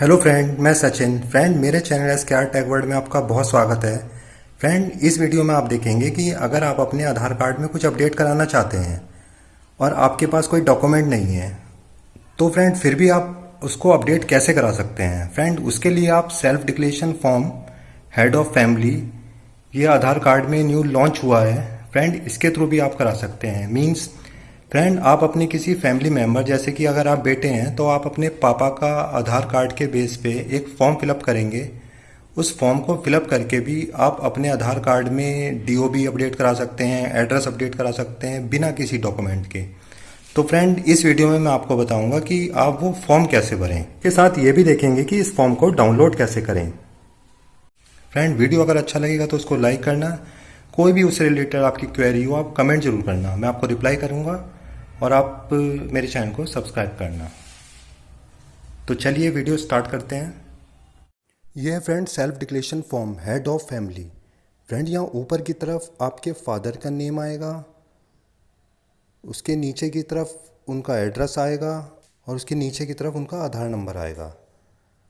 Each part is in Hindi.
हेलो फ्रेंड मैं सचिन. फ्रेंड मेरे channel S K R tag word में आपका बहुत स्वागत है. फ्रेंड इस वीडियो में आप देखेंगे कि अगर आप अपने आधार कार्ड में कुछ अपडेट कराना चाहते हैं और आपके पास कोई डॉक्यूमेंट नहीं है तो फ्रेंड फिर भी आप उसको अपडेट कैसे करा सकते हैं? फ्रेंड उसके लिए आप self declaration form head of family ये आधार कार्ड में न्यू लॉन्च हुआ है. फ्रेंड इसके थ्रू भी आप करा सकते हैं. मीन्स फ्रेंड आप अपने किसी फैमिली मेंबर जैसे कि अगर आप बेटे हैं तो आप अपने पापा का आधार कार्ड के बेस पे एक फॉर्म फिलअप करेंगे। उस फॉर्म को फिलअप करके भी आप अपने आधार कार्ड में डीओबी अपडेट करा सकते हैं एड्रेस अपडेट करा सकते हैं, बिना किसी डॉक्यूमेंट के। तो फ्रेंड इस वीडियो में मैं आपको बताऊँगा कि आप वो फॉर्म कैसे भरें। के साथ ये भी देखेंगे कि इस फॉर्म को डाउनलोड कैसे करें। फ्रेंड वीडियो अगर अच्छा लगेगा तो उसको लाइक करना। कोई भी उससे रिलेटेड आपकी क्वेरी हो, आप कमेंट ज़रूर करना। मैं आपको रिप्लाई करूँगा। और आप मेरे चैनल को सब्सक्राइब करना। तो चलिए वीडियो स्टार्ट करते हैं। यह है friend self declaration form head of family friend यहाँ ऊपर की तरफ़ आपके फादर का नेम आएगा, उसके नीचे की तरफ़ उनका एड्रेस आएगा, और उसके नीचे की तरफ़ उनका आधार नंबर आएगा।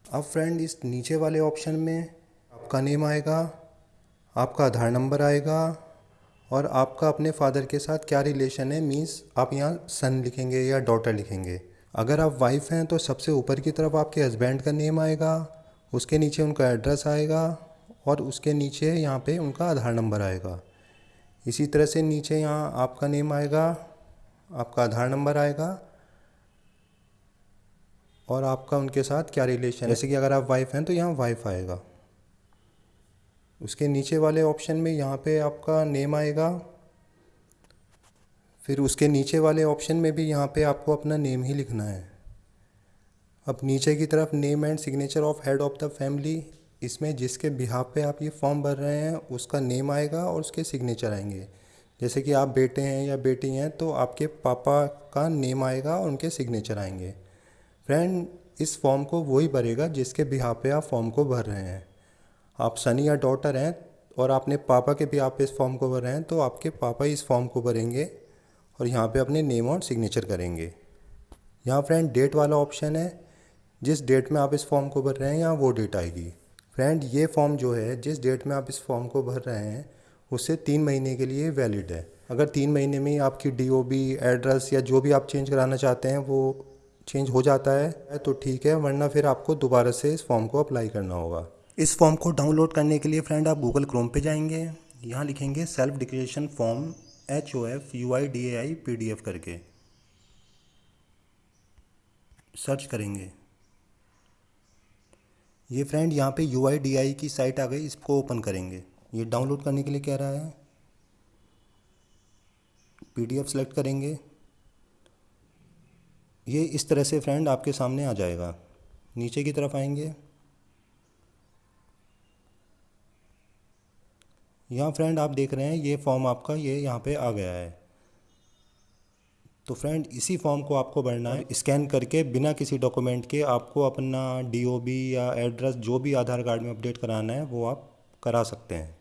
अब फ्रेंड इस नीचे वाले ऑप्शन में आपका नेम आएगा, आपका आधार नंबर आएगा और आपका अपने फादर के साथ क्या रिलेशन है? मीन्स आप यहाँ सन लिखेंगे या डॉटर लिखेंगे। अगर आप वाइफ हैं तो सबसे ऊपर की तरफ़ आपके हस्बैंड का नेम आएगा, उसके नीचे उनका एड्रेस आएगा और उसके नीचे यहाँ पे उनका आधार नंबर आएगा। इसी तरह से नीचे यहाँ आपका नेम आएगा, आपका आधार नंबर आएगा और आपका उनके साथ क्या रिलेशन है? जैसे कि अगर आप वाइफ हैं तो यहाँ वाइफ आएगा। उसके नीचे वाले ऑप्शन में यहाँ पे आपका नेम आएगा। फिर उसके नीचे वाले ऑप्शन में भी यहाँ पे आपको अपना नेम ही लिखना है। अब नीचे की तरफ़ name and signature of head of the family इसमें जिसके बिहार पे आप ये फॉर्म भर रहे हैं, उसका नेम आएगा और उसके सिग्नेचर आएँगे। जैसे कि आप बेटे हैं या बेटी हैं तो आपके पापा का नेम आएगा और उनके सिग्नेचर आएँगे। फ्रेंड इस फॉर्म को वही भरेगा जिसके बिहार पे आप फॉर्म को भर रहे हैं। आप सनी या डॉटर हैं और आपने पापा के भी आप इस फॉर्म को भर रहे हैं तो आपके पापा इस फॉर्म को भरेंगे और यहाँ पे अपने नेम और सिग्नेचर करेंगे। यहाँ फ्रेंड, डेट वाला ऑप्शन है, जिस डेट में आप इस फॉर्म को भर रहे हैं यहाँ वो डेट आएगी। फ्रेंड, ये फॉर्म जो है, जिस डेट में आप इस फॉर्म को भर रहे हैं, उससे तीन महीने के लिए वैलिड है। अगर तीन महीने में आपकी DOB एड्रेस या जो भी आप चेंज कराना चाहते हैं, वो चेंज हो जाता है तो ठीक है, वरना फिर आपको दोबारा से इस फॉर्म को अप्लाई करना होगा। इस फॉर्म को डाउनलोड करने के लिए फ्रेंड आप गूगल क्रोम पे जाएँगे। यहाँ लिखेंगे self declaration form H O F U I D A I P D F करके। सर्च करेंगे। ये फ्रेंड यहाँ पे यू आई डी आई की साइट आ गई, इसको ओपन करेंगे। ये डाउनलोड करने के लिए कह रहा है। पी डी एफ़ सेलेक्ट करेंगे। ये इस तरह से फ्रेंड आपके सामने आ जाएगा। नीचे की तरफ़ आएँगे। यहाँ फ्रेंड आप देख रहे हैं, ये फॉर्म आपका, ये यहाँ पे आ गया है। तो फ्रेंड इसी फॉर्म को आपको भरना है। स्कैन करके, बिना किसी डॉक्यूमेंट के आपको अपना डीओबी या एड्रेस जो भी आधार कार्ड में अपडेट कराना है, वो आप करा सकते हैं।